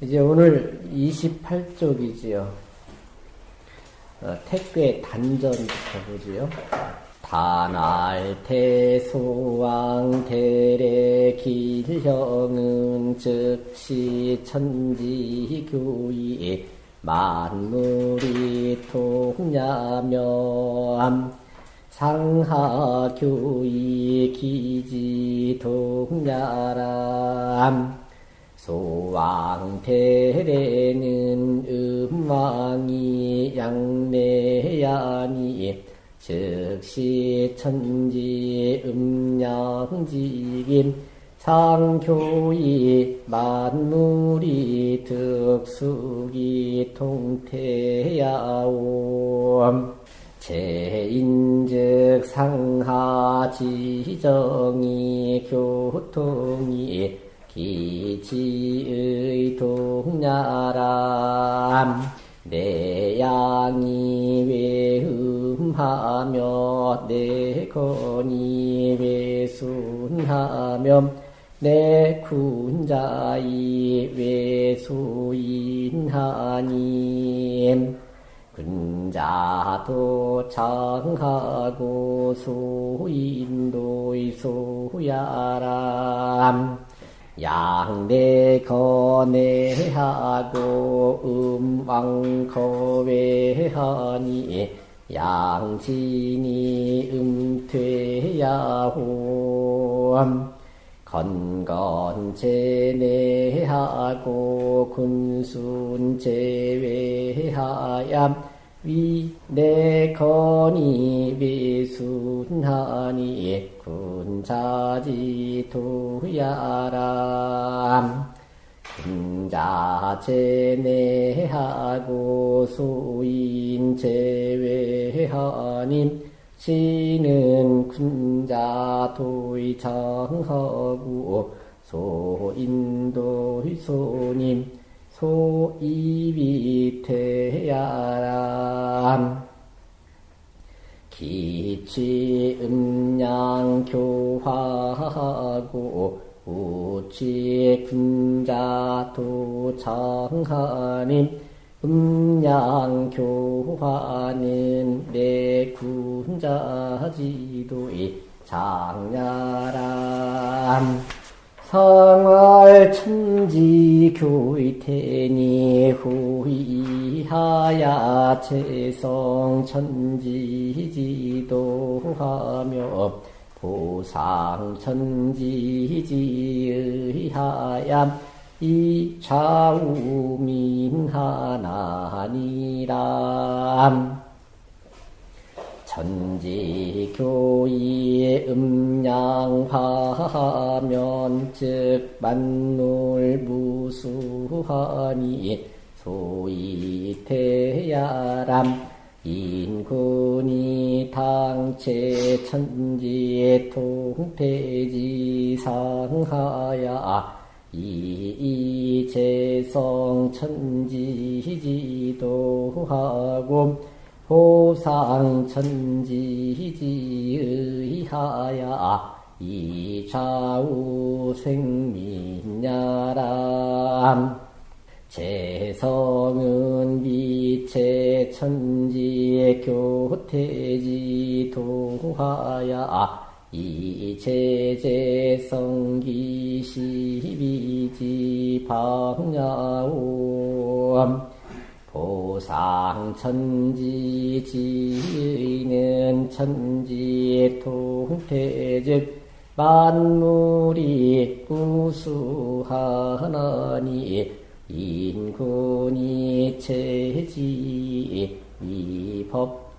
이제 오늘 28쪽이지요. 어, 택괴 단전부터 보지요. 단알 태소왕 대래 길형은 즉시 천지교의 만물이 통야면 상하교의 기지 통야람 소왕대래는 음왕이 양내야니 즉시 천지 음양지김 상교이 만물이 득수기 통태야옴. 제인즉 상하지정이 교통이 기지의 동야람 내 양이 외음하며 내 건이 외순하며 내 군자이 외수인하니 군자도 창하고 소인도의 소야람 양대 거내하고 음왕 거외하니 양진이 음퇴야호 건건제내하고 군순제외하얌 위내건이 비순하니 군자지 도야람 군자제내하고 소인제외하님 시는 군자도의 정하고 소인도의 소님 소이비 태야람. 기치 음양 교화하고 우치 군자 도창하님 음양 교화는 내 군자지도의 장야람 성월 천지 교의태니 후이하야 채성 천지지도하며 보상 천지지의하얌 이 좌우민하나니람 천지교의 음양화하면 즉 만물 무수하니 소위 태야람 인군이 당체 천지의 통태지 상하야. 이이재성 천지지도하고 호상천지지의하야 이좌우 생민야람. 재성은 빛의 천지의 교태지 도하야 이제재성기 시비지 방야옴 보상천지 지는 천지의 통태즉 만물이 우수하나니 인군이 체지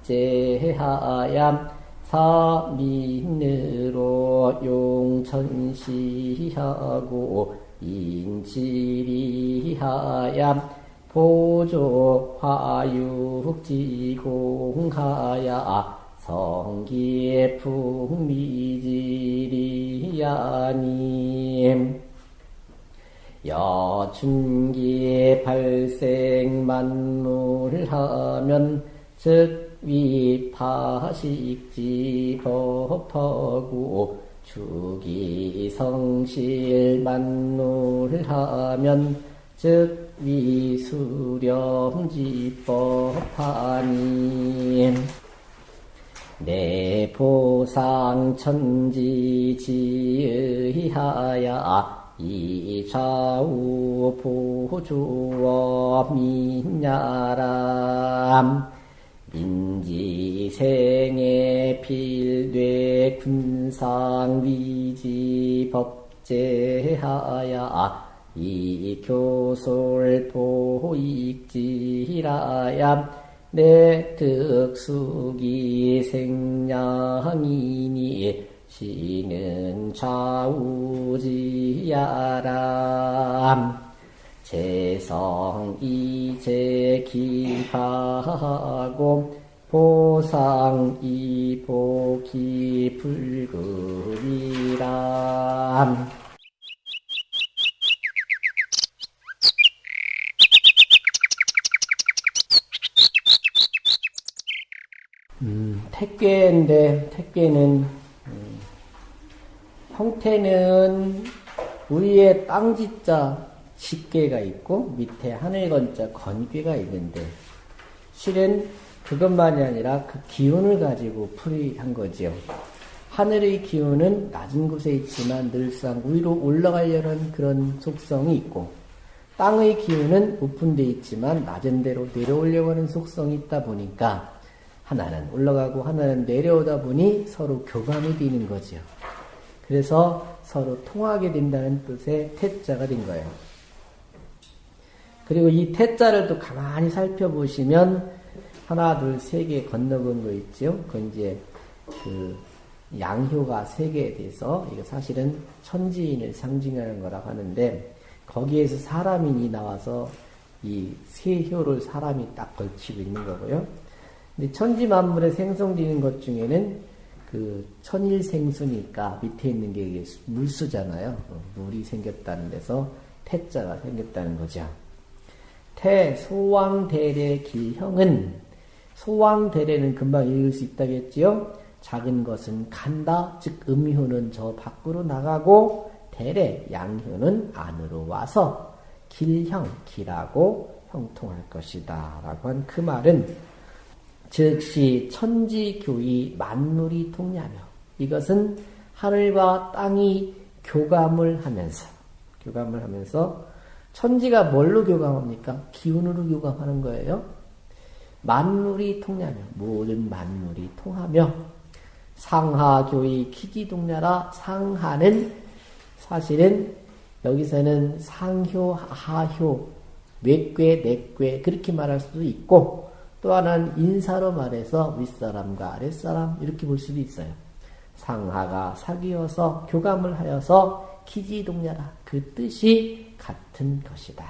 위법제하얌 사민으로 용천시하고 인지리하얌 보조 화육지공하야 성기의 풍미지리야님. 여춘기의 발생 만물하면 즉 위파식지 법하고 주기 성실 만물하면 즉 위수렴지법하니 내 보상 천지 지의하야 이좌우 보주어 민야람. 인지생애 필되 군상위지 법제하야 이 교솔 보익지라야 내 특수기 생량이니 시는 좌우지야람. 재성 이제 기하고 보상 이복기 불급이람 택괴인데 택괴는 음, 형태는 위에 땅지자 집괴가 있고 밑에 하늘건자 건괴가 있는데 실은 그것만이 아니라 그 기운을 가지고 풀이한 거지요. 하늘의 기운은 낮은 곳에 있지만 늘상 위로 올라가려는 그런 속성이 있고 땅의 기운은 데 있지만 낮은 데로 내려오려고 하는 속성이 있다 보니까 하나는 올라가고 하나는 내려오다 보니 서로 교감이 되는 거지요. 그래서 서로 통하게 된다는 뜻의 태자가 된 거예요. 그리고 이 태자를 또 가만히 살펴보시면 하나, 둘, 세 개 건너본 거 있죠? 그건 이제 그 양효가 세 개에 대해서 이거 사실은 천지인을 상징하는 거라고 하는데 거기에서 사람인이 나와서 이 세 효를 사람이 딱 걸치고 있는 거고요. 근데 천지 만물에 생성되는 것 중에는 그 천일 생수니까 밑에 있는 게 물수잖아요. 어, 물이 생겼다는 데서 태자가 생겼다는 거죠. 태 소왕대례 길형은 소왕대례는 금방 읽을 수 있다겠지요. 작은 것은 간다, 즉 음효는 저 밖으로 나가고 대례 양효는 안으로 와서 길형 길하고 형통할 것이다. 라고 한 그 말은 즉시 천지교이 만물이 통냐며 이것은 하늘과 땅이 교감을 하면서 교감을 하면서 천지가 뭘로 교감합니까? 기운으로 교감하는 거예요. 만물이 통냐며 모든 만물이 통하며 상하교이 키지동냐라 상하는 사실은 여기서는 상효, 하효, 외괴, 내괴 그렇게 말할 수도 있고 또 하나는 인사로 말해서 윗사람과 아랫사람 이렇게 볼 수도 있어요. 상하가 사귀어서 교감을 하여서 기지동냐라 그 뜻이 같은 것이다.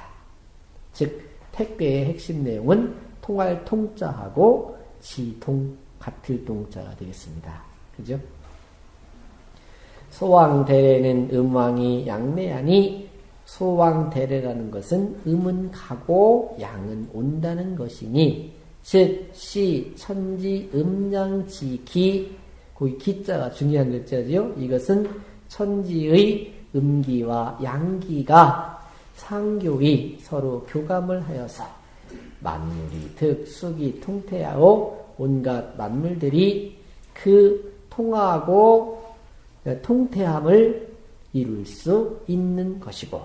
즉 택배의 핵심 내용은 통할 통자하고 지통 같을 동자가 되겠습니다. 그죠? 소왕대례는 음왕이 양내하니 소왕대례라는 것은 음은 가고 양은 온다는 것이니 즉, 시, 천지, 음양지 기, 거기 기자가 중요한 글자지요. 이것은 천지의 음기와 양기가 상교이 서로 교감을 하여서 만물이 득수기 통태하고 온갖 만물들이 그 통하고 통태함을 이룰 수 있는 것이고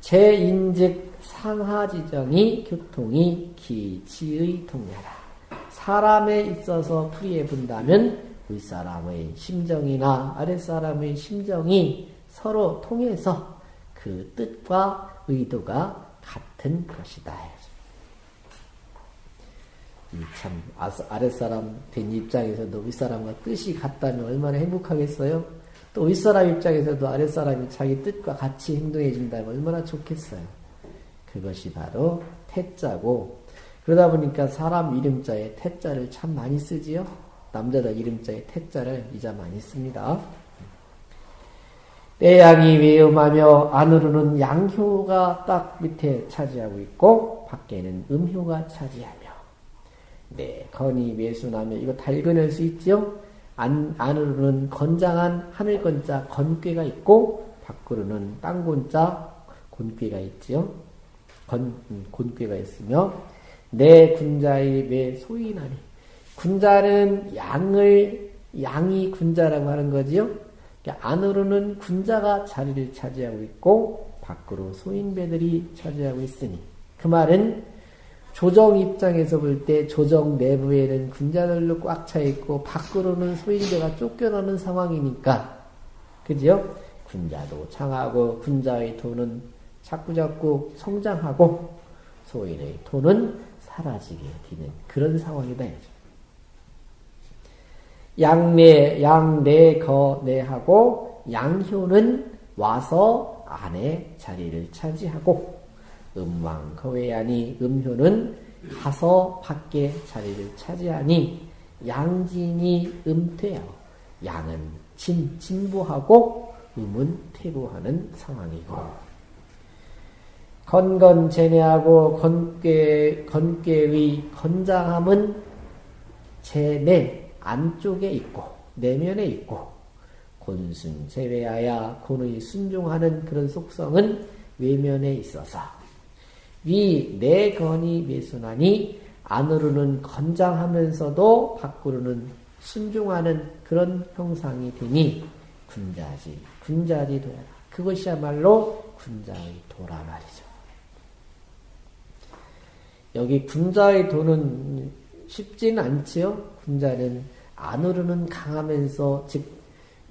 제인즉 상하지정이 교통이 기치의 통야라. 사람에 있어서 풀이해 본다면 윗사람의 심정이나 아랫사람의 심정이 서로 통해서 그 뜻과 의도가 같은 것이다. 참 아랫사람 된 입장에서도 윗사람과 뜻이 같다면 얼마나 행복하겠어요? 또 윗사람 입장에서도 아랫사람이 자기 뜻과 같이 행동해 준다면 얼마나 좋겠어요? 그것이 바로 태자고 그러다 보니까 사람 이름자에 태자를 참 많이 쓰지요. 남자들 이름자에 태자를 이자 많이 씁니다. 때양이 외음하며 안으로는 양효가 딱 밑에 차지하고 있고 밖에는 음효가 차지하며 네 건이 매수나며 이거 다 읽어낼 수 있죠. 안, 안으로는 건장한 하늘건자 건괴가 있고 밖으로는 땅곤자 곤괴가 있지요. 건, 곤괴가 있으며 내 군자의 매 소인하니 군자는 양을 양이 군자라고 하는 거지요. 그러니까 안으로는 군자가 자리를 차지하고 있고 밖으로 소인배들이 차지하고 있으니 그 말은 조정 입장에서 볼 때 조정 내부에는 군자들로 꽉 차 있고 밖으로는 소인배가 쫓겨나는 상황이니까 그죠? 군자도 창하고 군자의 돈은 자꾸자꾸 성장하고 소인의 돈은 사라지게 되는 그런 상황이다. 양내, 양내, 거, 내하고 양효는 와서 안에 자리를 차지하고 음왕, 거외하니 음효는 가서 밖에 자리를 차지하니 양진이 음퇴하고 양은 진, 진부하고 음은 퇴보하는 상황이고 건건 제내하고 건괴, 건괴의 건장함은 제내 안쪽에 있고 내면에 있고 곤순 제외하야 곤의 순종하는 그런 속성은 외면에 있어서 위 내건이 매순하니 안으로는 건장하면서도 밖으로는 순종하는 그런 형상이 되니 군자지 군자지 도라 그것이야말로 군자의 도라 말이죠. 여기 군자의 도는 쉽지는 않지요. 군자는 안으로는 강하면서 즉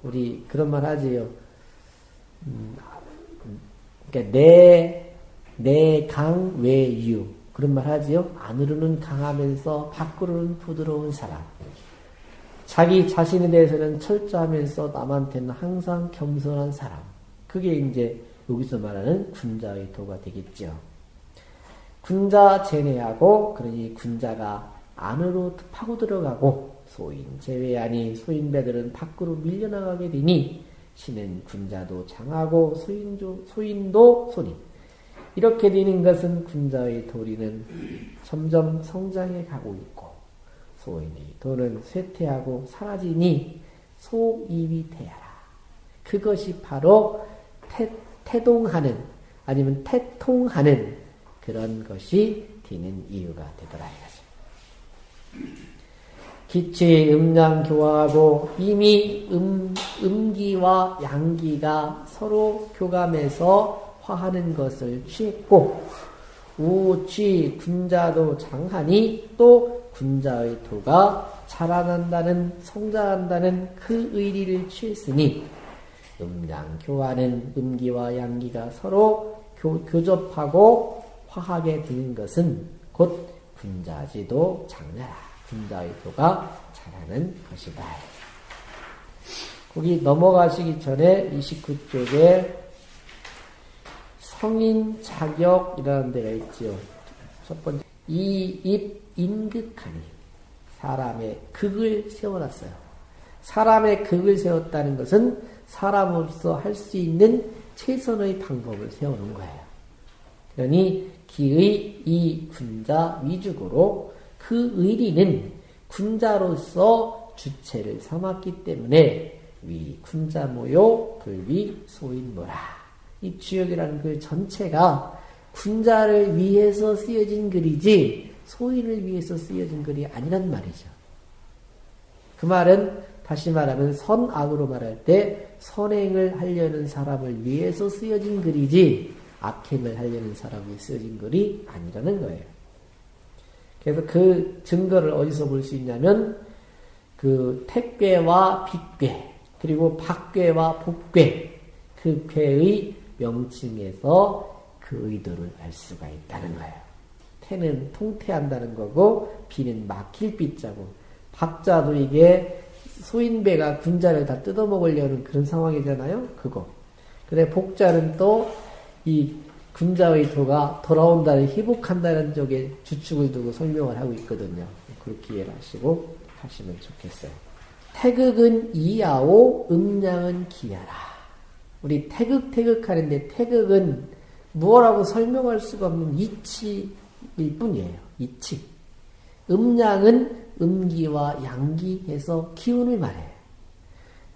우리 그런 말 하지요. 음, 그러니까 내, 내 강, 외유. 그런 말 하지요. 안으로는 강하면서 밖으로는 부드러운 사람. 자기 자신에 대해서는 철저하면서 남한테는 항상 겸손한 사람. 그게 이제 여기서 말하는 군자의 도가 되겠죠. 군자 제내하고 그러니 군자가 안으로 파고 들어가고 소인 제외하니 소인배들은 밖으로 밀려나가게 되니 신은 군자도 장하고 소인도, 소인도 소리 이렇게 되는 것은 군자의 도리는 점점 성장해 가고 있고 소인의 도는 쇠퇴하고 사라지니 소입이 태하라. 그것이 바로 태, 태동하는 아니면 태통하는 그런 것이 되는 이유가 되더라 이거죠. 기체 음양 교화하고 이미 음, 음기와 양기가 서로 교감해서 화하는 것을 취했고 우치 군자도 장하니 또 군자의 도가 자라난다는 성장한다는 그 의리를 취했으니 음양 교화는 음기와 양기가 서로 교, 교접하고 화하게 되는 것은 곧 군자지도 장나라 군자의 도가 자라는 것이다. 거기 넘어가시기 전에 29쪽에 성인 자격이라는 데가 있지요. 첫 번째 이 입 인극하니 사람의 극을 세워놨어요. 사람의 극을 세웠다는 것은 사람으로서 할 수 있는 최선의 방법을 세우는 거예요. 그러니 기의 이 군자 위주고로 그 의리는 군자로서 주체를 삼았기 때문에 위 군자 모요 불위 소인모라 이 주역이라는 그 전체가 군자를 위해서 쓰여진 글이지 소인을 위해서 쓰여진 글이 아니란 말이죠. 그 말은 다시 말하면 선악으로 말할 때 선행을 하려는 사람을 위해서 쓰여진 글이지 악행을 하려는 사람이 쓰여진 글이 아니라는 거예요. 그래서 그 증거를 어디서 볼 수 있냐면 그 택괴와 빗괴 그리고 박괴와 복괴 그 괴의 명칭에서 그 의도를 알 수가 있다는 거예요. 태는 통태한다는 거고 비는 막힐 빗자고 박자도 이게 소인배가 군자를 다 뜯어먹으려는 그런 상황이잖아요. 그거. 근데 복자는 또 이 군자의 도가 돌아온다는 희복한다는 쪽에 주축을 두고 설명을 하고 있거든요. 그렇게 이해를 하시고 하시면 좋겠어요. 태극은 이야오, 음량은 기야라. 우리 태극 태극 하는데 태극은 무엇라고 설명할 수가 없는 이치일 뿐이에요. 이치. 음량은 음기와 양기 해서 기운을 말해요.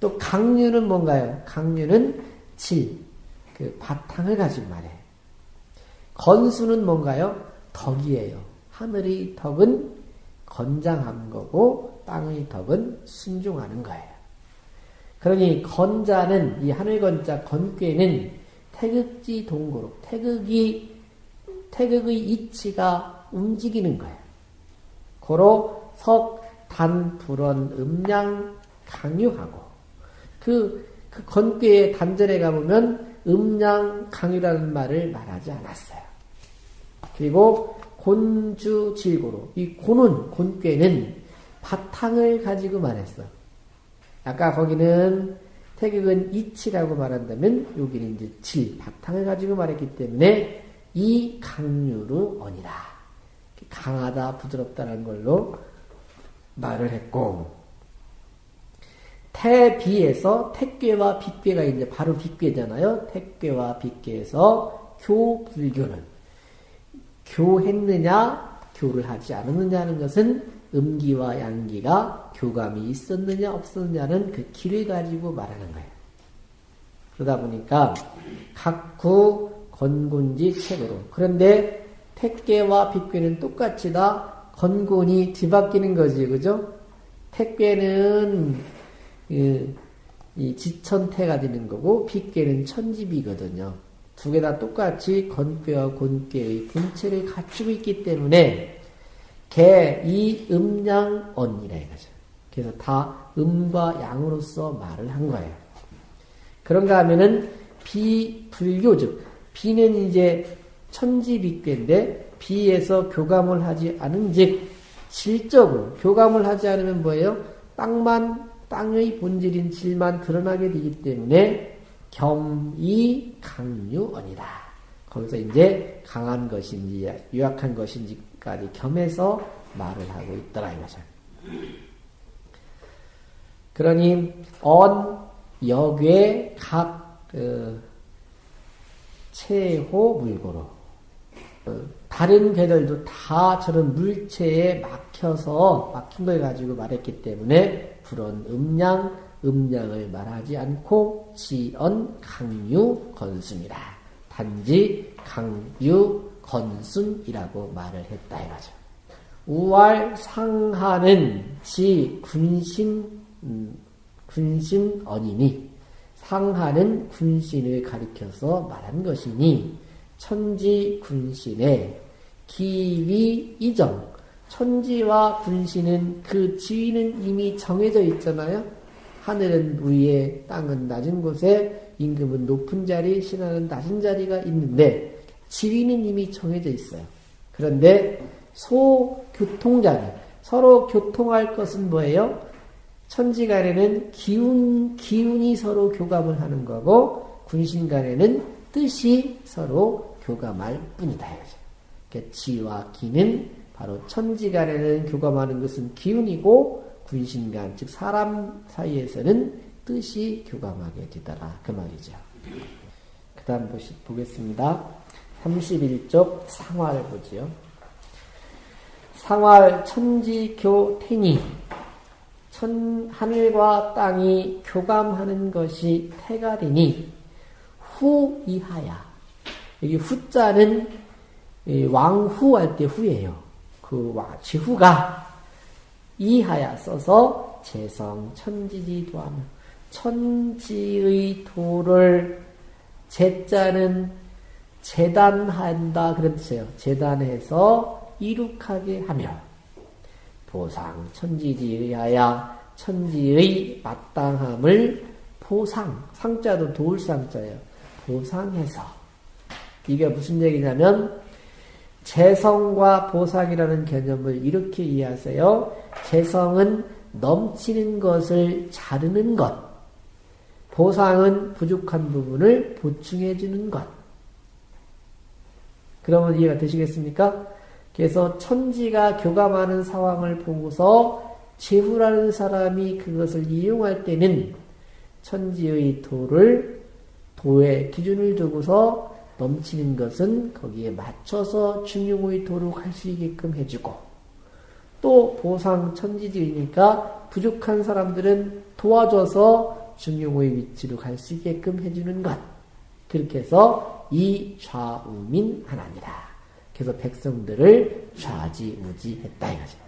또 강류는 뭔가요? 강류는 질, 그 바탕을 가진 말이에요. 건수는 뭔가요? 덕이에요. 하늘의 덕은 건장한 거고 땅의 덕은 순종하는 거예요. 그러니 건자는 이 하늘 건자 건괴는 태극지 동고로 태극이 태극의 이치가 움직이는 거예요. 고로 석, 단, 불원, 음양, 강유하고 그, 그 건괴의 단전에 가보면 음양, 강유라는 말을 말하지 않았어요. 그리고 곤주 질고로 이 곤은 곤괴는 바탕을 가지고 말했어. 아까 거기는 태극은 이치라고 말한다면 여기는 이제 질 바탕을 가지고 말했기 때문에 이 강유로 언이라 강하다 부드럽다는 걸로 말을 했고 태비에서 택괴와 빗괴가 이제 바로 빗괴잖아요. 택괴와 빗괴에서 교 불교는 교했느냐 교를 하지 않았느냐 하는 것은 음기와 양기가 교감이 있었느냐 없었느냐는 그 길을 가지고 말하는 거예요. 그러다 보니까 각구 건곤지 책으로 그런데 택괴와 빗괴는 똑같이 다 건곤이 뒤바뀌는 거지 그죠? 택괴는 그, 이 지천태가 되는 거고 빗괴는 천집이거든요. 두 개 다 똑같이 건괴와 곤괴의 분체를 갖추고 있기 때문에 개, 이, 음 양, 언이라 이거죠. 그래서 다 음과 양으로서 말을 한 거예요. 그런가 하면은 비불교 즉 비는 이제 천지빅괴인데 비에서 교감을 하지 않은 즉 질적으로 교감을 하지 않으면 뭐예요? 땅만 땅의 본질인 질만 드러나게 되기 때문에 겸이 강유언이다. 거기서 이제 강한 것인지 유약한 것인지까지 겸해서 말을 하고 있더라 이거죠. 그러니 언 역외 각 그 체호 물고로 그 다른 개들도 다 저런 물체에 막혀서 막힌 걸 가지고 말했기 때문에 불언 음양 음양을 말하지 않고 지언 강유 건순이라 단지 강유 건순이라고 말을 했다 이거죠. 우왈 상하는 지 군신 음, 군신 언이니 상하는 군신을 가리켜서 말한 것이니 천지 군신의 기위 이정 천지와 군신은 그 지위는 이미 정해져 있잖아요. 하늘은 위에 땅은 낮은 곳에 임금은 높은 자리, 신하는 낮은 자리가 있는데 지위는 이미 정해져 있어요. 그런데 소교통자리 서로 교통할 것은 뭐예요? 천지 간에는 기운, 기운이 서로 교감을 하는 거고, 군신 간에는 뜻이 서로 교감할 뿐이다. 그러니까 지와 기는 바로 천지간에는 교감하는 것은 기운이고, 군신간, 즉 사람 사이에서는 뜻이 교감하게 되더라. 그 말이죠. 그 다음 보겠습니다. 31쪽 상화를 보지요. 상활 천지교 태니 천, 하늘과 땅이 교감하는 것이 태가 되니 후 이하야. 여기 후자는 왕후 할 때 후예요. 그 지후가 이하야 써서 재성 천지지 도 하며 천지의 도를 제자는 재단한다 뜻이에요. 재단해서 이룩하게 하며 보상 천지지의하야 천지의 마땅함을 보상 상자도 도울 상자예요. 보상해서 이게 무슨 얘기냐면 재성과 보상이라는 개념을 이렇게 이해하세요. 재성은 넘치는 것을 자르는 것, 보상은 부족한 부분을 보충해 주는 것. 그러면 이해가 되시겠습니까? 그래서 천지가 교감하는 상황을 보고서 제후라는 사람이 그것을 이용할 때는 천지의 도를 도의 기준을 두고서 넘치는 것은 거기에 맞춰서 중용의 도로 갈 수 있게끔 해주고 또 보상 천지지이니까 부족한 사람들은 도와줘서 중용의 위치로 갈 수 있게끔 해주는 것 그렇게 해서 이 좌우민 하나니라. 그래서 백성들을 좌지우지했다 이거죠.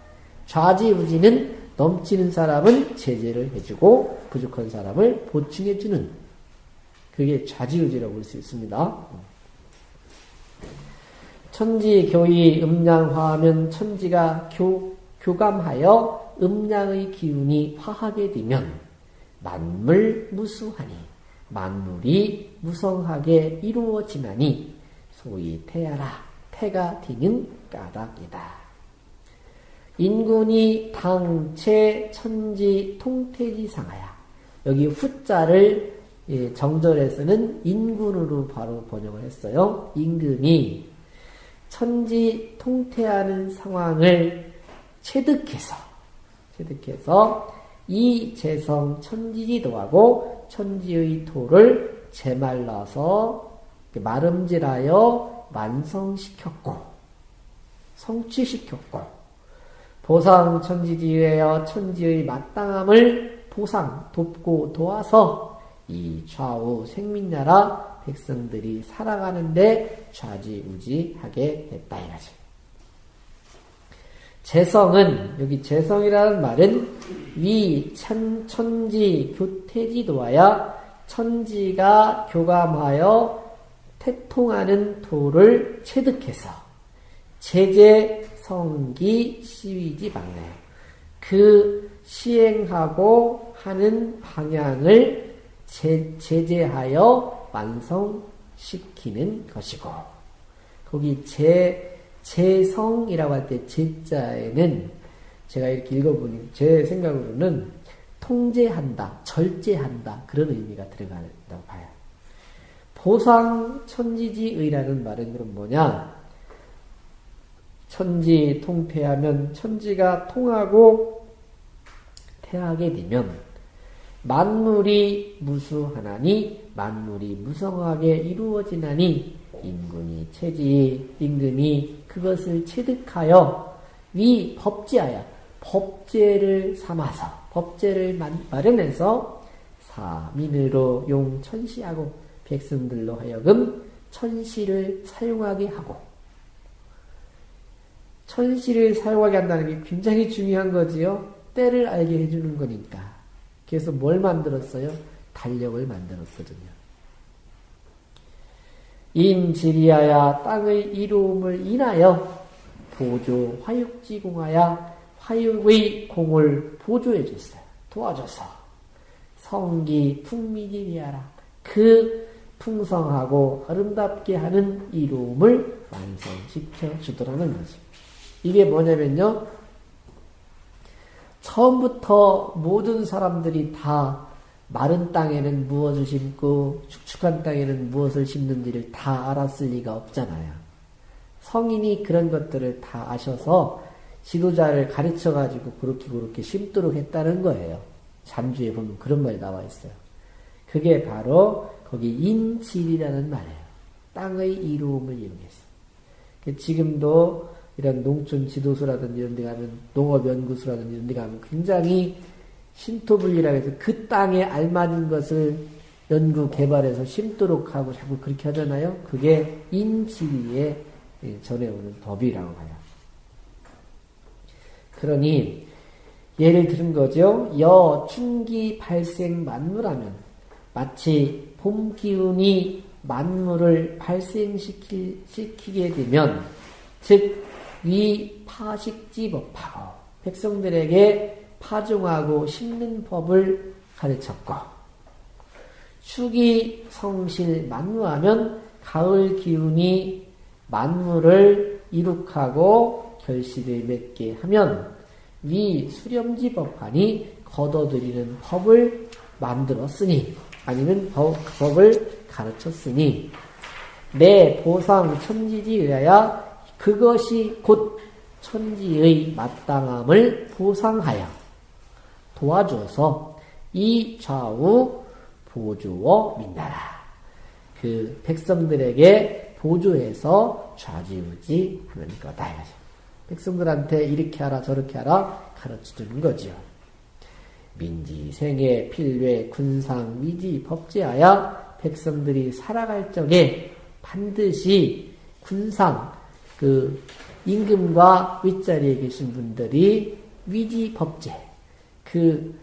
좌지우지는 넘치는 사람은 제재를 해주고 부족한 사람을 보충해주는 그게 좌지우지라고 볼 수 있습니다. 천지 교의 음양화하면 천지가 교, 교감하여 음양의 기운이 화하게 되면 만물 무수하니 만물이 무성하게 이루어지나니 소위 태야라 태가 되는 까닭이다. 인군이 당체 천지 통태지 상하야. 여기 후자를 예, 정절에서는 인군으로 바로 번역을 했어요. 임금이 천지 통태하는 상황을 체득해서 체득해서 이 재성 천지지도하고 천지의 토를 제말라서 마름질하여 완성시켰고 성취시켰고 보상 천지지에여 천지의 마땅함을 보상 돕고 도와서 이 좌우 생민나라 백성들이 살아가는데 좌지우지하게 됐다 이거지. 재성은 여기 재성이라는 말은 위 천, 천지 교태지도하여 천지가 교감하여 태통하는 도를 체득해서 제재 성기 시위지 방향 그 시행하고 하는 방향을 제, 제재하여 완성시키는 것이고 거기 제 재성이라고 할 때 제자에는 제가 이렇게 읽어보니 제 생각으로는 통제한다, 절제한다 그런 의미가 들어간다고 봐요. 보상 천지지의라는 말은 그럼 뭐냐? 천지 통태하면 천지가 통하고 태하게 되면 만물이 무수하나니 만물이 무성하게 이루어지나니 인군이 체지 임금이 그것을 체득하여 위 법제하여 법제를 삼아서 법제를 마련해서 사민으로 용 천시하고 백성들로 하여금 천시를 사용하게 하고 천시를 사용하게 한다는 게 굉장히 중요한 거지요. 때를 알게 해주는 거니까. 그래서 뭘 만들었어요? 달력을 만들었거든요. 인지리하야 땅의 이로움을 인하여 보조 화육지공하여 화육의 공을 보조해 줬어요. 도와줘서 성기 풍미지리하라 그 풍성하고 아름답게 하는 이로움을 완성시켜 주더라는 거죠. 이게 뭐냐면요. 처음부터 모든 사람들이 다 마른 땅에는 무엇을 심고 축축한 땅에는 무엇을 심는지를 다 알았을 리가 없잖아요. 성인이 그런 것들을 다 아셔서 지도자를 가르쳐 가지고 그렇게 그렇게 심도록 했다는 거예요. 잠주에 보면 그런 말이 나와 있어요. 그게 바로 거기 인질이라는 말이에요. 땅의 이로움을 이용해서. 그 지금도 이런 농촌 지도소라든지 이런 데 가면 농업 연구소라든지 이런 데 가면 굉장히 신토불리라 해서 그 땅에 알맞은 것을 연구 개발해서 심도록 하고 자꾸 그렇게 하잖아요. 그게 인지위에 전해오는 법이라고 봐요. 그러니 예를 들은 거죠. 여 춘기 발생 만물하면 마치 봄 기운이 만물을 발생시키게 되면 즉 위 파식지 법하고 백성들에게 파종하고 심는 법을 가르쳤고 축이 성실 만무하면 가을 기운이 만물을 이룩하고 결실을 맺게 하면 위 수렴지 법하니 거둬들이는 법을 만들었으니 아니면 법, 법을 가르쳤으니 내 보상 천지지 의하여 그것이 곧 천지의 마땅함을 보상하여 도와줘서 이 좌우 보조어 민나라. 그 백성들에게 보조해서 좌지우지 하는 거다. 백성들한테 이렇게 하라 저렇게 하라 주는 거죠. 민지, 생애, 필외, 군상, 미지, 법제하여 백성들이 살아갈 적에 반드시 군상, 그, 임금과 윗자리에 계신 분들이 위지 법제, 그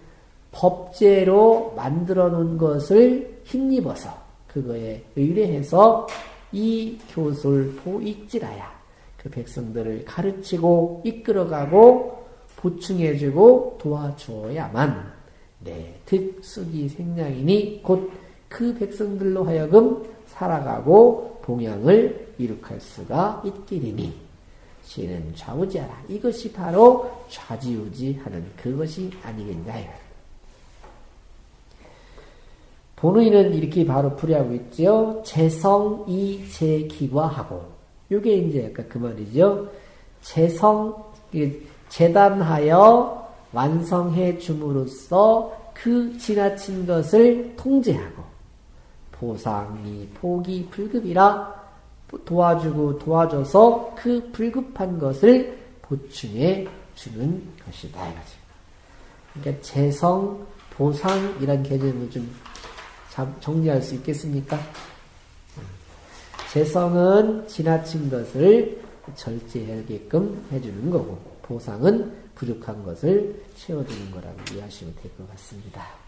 법제로 만들어 놓은 것을 힘입어서 그거에 의뢰해서 이 교술 보익지라야 그 백성들을 가르치고 이끌어가고 보충해주고 도와주어야만 네, 득수기 생량이니 곧 그 백성들로 하여금 살아가고 봉양을 이룩할 수가 있게 되니 시는 좌우지하라. 이것이 바로 좌지우지하는 그것이 아니겠냐. 본의는 이렇게 바로 풀이하고 있죠. 재성이 재기과하고 이게 이제 아까 그 말이죠. 재성 재단하여 완성해 줌으로써 그 지나친 것을 통제하고 보상이 포기 불급이라 도와주고 도와줘서 그 불급한 것을 보충해 주는 것이다. 그러니까 재성, 보상 이란 개념을 좀 정리할 수 있겠습니까? 재성은 지나친 것을 절제하게끔 해주는 거고 보상은 부족한 것을 채워주는 거라고 이해하시면 될 것 같습니다.